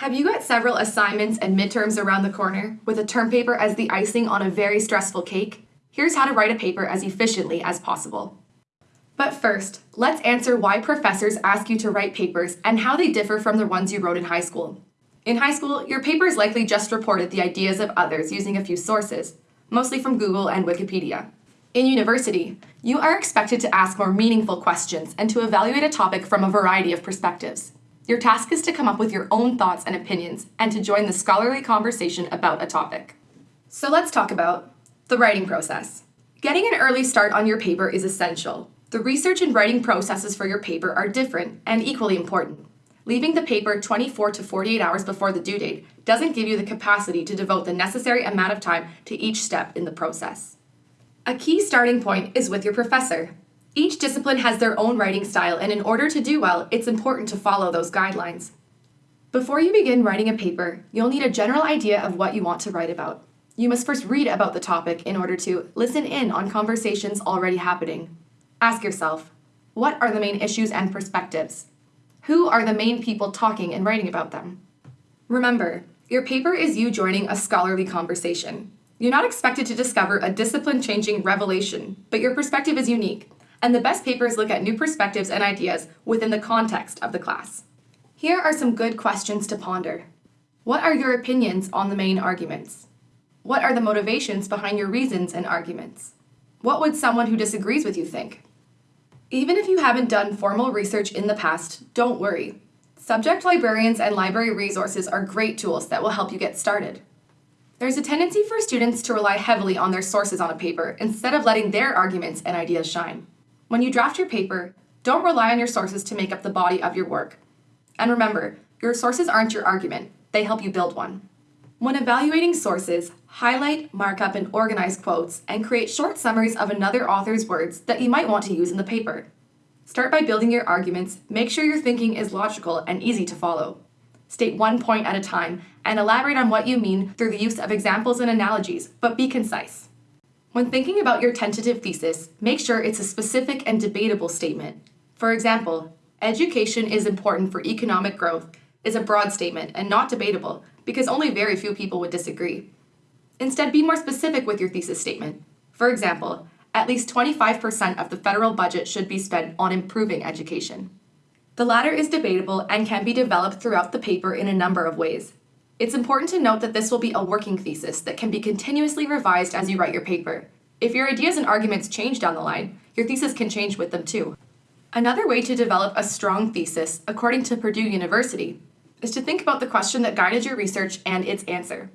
Have you got several assignments and midterms around the corner, with a term paper as the icing on a very stressful cake? Here's how to write a paper as efficiently as possible. But first, let's answer why professors ask you to write papers and how they differ from the ones you wrote in high school. In high school, your papers likely just reported the ideas of others using a few sources, mostly from Google and Wikipedia. In university, you are expected to ask more meaningful questions and to evaluate a topic from a variety of perspectives. Your task is to come up with your own thoughts and opinions and to join the scholarly conversation about a topic. So let's talk about the writing process. Getting an early start on your paper is essential. The research and writing processes for your paper are different and equally important. Leaving the paper 24 to 48 hours before the due date doesn't give you the capacity to devote the necessary amount of time to each step in the process. A key starting point is with your professor. Each discipline has their own writing style, and in order to do well, it's important to follow those guidelines. Before you begin writing a paper, you'll need a general idea of what you want to write about. You must first read about the topic in order to listen in on conversations already happening. Ask yourself, what are the main issues and perspectives? Who are the main people talking and writing about them? Remember, your paper is you joining a scholarly conversation. You're not expected to discover a discipline-changing revelation, but your perspective is unique, and the best papers look at new perspectives and ideas within the context of the class. Here are some good questions to ponder. What are your opinions on the main arguments? What are the motivations behind your reasons and arguments? What would someone who disagrees with you think? Even if you haven't done formal research in the past, don't worry. Subject librarians and library resources are great tools that will help you get started. There's a tendency for students to rely heavily on their sources on a paper instead of letting their arguments and ideas shine. When you draft your paper, don't rely on your sources to make up the body of your work. And remember, your sources aren't your argument, they help you build one. When evaluating sources, highlight, mark up, and organize quotes, and create short summaries of another author's words that you might want to use in the paper. Start by building your arguments, make sure your thinking is logical and easy to follow. State one point at a time and elaborate on what you mean through the use of examples and analogies, but be concise. When thinking about your tentative thesis, make sure it's a specific and debatable statement. For example, education is important for economic growth is a broad statement and not debatable because only very few people would disagree. Instead, be more specific with your thesis statement. For example, at least 25% of the federal budget should be spent on improving education. The latter is debatable and can be developed throughout the paper in a number of ways. It's important to note that this will be a working thesis that can be continuously revised as you write your paper. If your ideas and arguments change down the line, your thesis can change with them too. Another way to develop a strong thesis, according to Purdue University, is to think about the question that guided your research and its answer.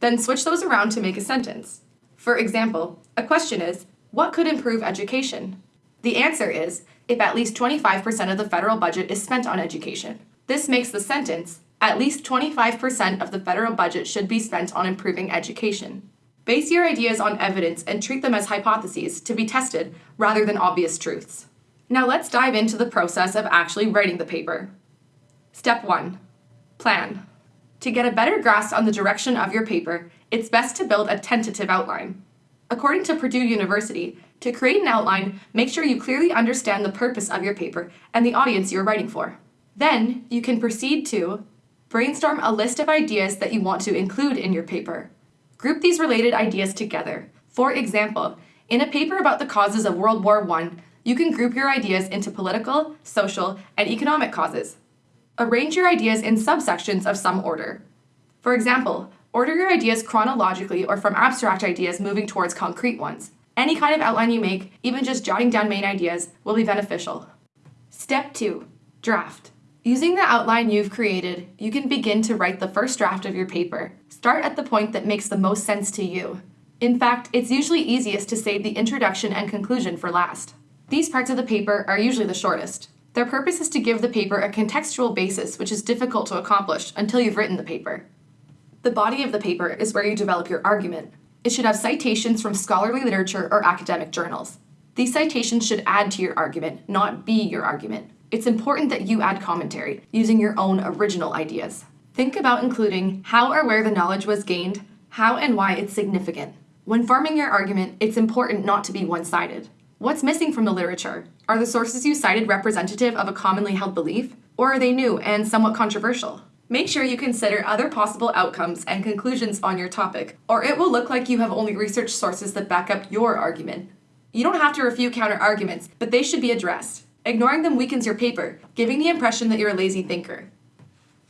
Then switch those around to make a sentence. For example, a question is, what could improve education? The answer is, if at least 25% of the federal budget is spent on education. This makes the sentence, at least 25% of the federal budget should be spent on improving education. Base your ideas on evidence and treat them as hypotheses to be tested rather than obvious truths. Now let's dive into the process of actually writing the paper. Step 1. Plan. To get a better grasp on the direction of your paper, it's best to build a tentative outline. According to Purdue University, to create an outline, make sure you clearly understand the purpose of your paper and the audience you are writing for. Then, you can proceed to brainstorm a list of ideas that you want to include in your paper. Group these related ideas together. For example, in a paper about the causes of World War I, you can group your ideas into political, social, and economic causes. Arrange your ideas in subsections of some order. For example, order your ideas chronologically or from abstract ideas moving towards concrete ones. Any kind of outline you make, even just jotting down main ideas, will be beneficial. Step 2. Draft. Using the outline you've created, you can begin to write the first draft of your paper. Start at the point that makes the most sense to you. In fact, it's usually easiest to save the introduction and conclusion for last. These parts of the paper are usually the shortest. Their purpose is to give the paper a contextual basis which is difficult to accomplish until you've written the paper. The body of the paper is where you develop your argument. It should have citations from scholarly literature or academic journals. These citations should add to your argument, not be your argument. It's important that you add commentary, using your own original ideas. Think about including how or where the knowledge was gained, how and why it's significant. When forming your argument, it's important not to be one-sided. What's missing from the literature? Are the sources you cited representative of a commonly held belief? Or are they new and somewhat controversial? Make sure you consider other possible outcomes and conclusions on your topic, or it will look like you have only research sources that back up your argument. You don't have to refute counter arguments, but they should be addressed. Ignoring them weakens your paper, giving the impression that you're a lazy thinker.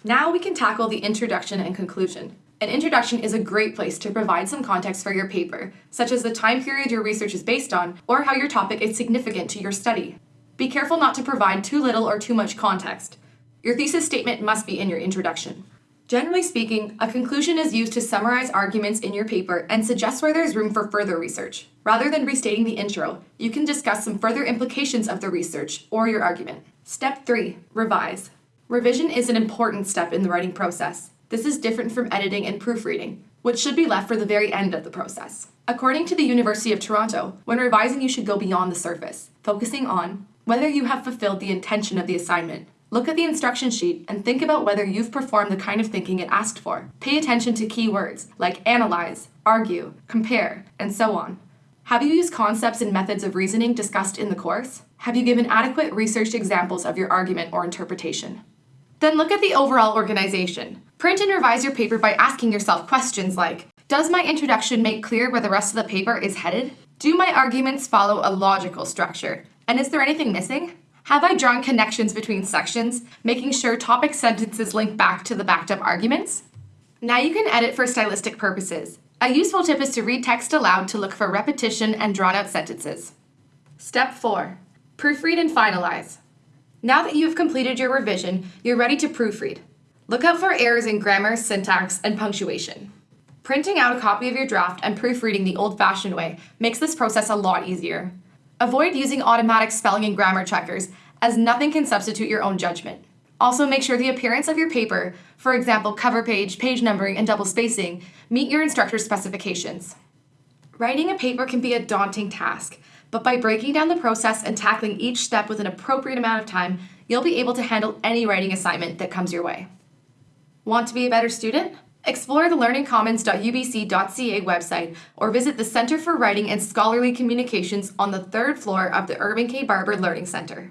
Now we can tackle the introduction and conclusion. An introduction is a great place to provide some context for your paper, such as the time period your research is based on, or how your topic is significant to your study. Be careful not to provide too little or too much context. Your thesis statement must be in your introduction. Generally speaking, a conclusion is used to summarize arguments in your paper and suggest where there's room for further research. Rather than restating the intro, you can discuss some further implications of the research or your argument. Step 3. Revise. Revision is an important step in the writing process. This is different from editing and proofreading, which should be left for the very end of the process. According to the University of Toronto, when revising you should go beyond the surface, focusing on whether you have fulfilled the intention of the assignment. Look at the instruction sheet and think about whether you've performed the kind of thinking it asked for. Pay attention to key words like analyze, argue, compare, and so on. Have you used concepts and methods of reasoning discussed in the course? Have you given adequate researched examples of your argument or interpretation? Then look at the overall organization. Print and revise your paper by asking yourself questions like, does my introduction make clear where the rest of the paper is headed? Do my arguments follow a logical structure? And is there anything missing? Have I drawn connections between sections, making sure topic sentences link back to the backed up arguments? Now you can edit for stylistic purposes. A useful tip is to read text aloud to look for repetition and drawn out sentences. Step 4. Proofread and finalize. Now that you have completed your revision, you're ready to proofread. Look out for errors in grammar, syntax, and punctuation. Printing out a copy of your draft and proofreading the old-fashioned way makes this process a lot easier. Avoid using automatic spelling and grammar checkers, as nothing can substitute your own judgment. Also, make sure the appearance of your paper, for example, cover page, page numbering, and double spacing, meet your instructor's specifications. Writing a paper can be a daunting task, but by breaking down the process and tackling each step with an appropriate amount of time, you'll be able to handle any writing assignment that comes your way. Want to be a better student? Explore the learningcommons.ubc.ca website or visit the Center for Writing and Scholarly Communications on the third floor of the Irving K. Barber Learning Center.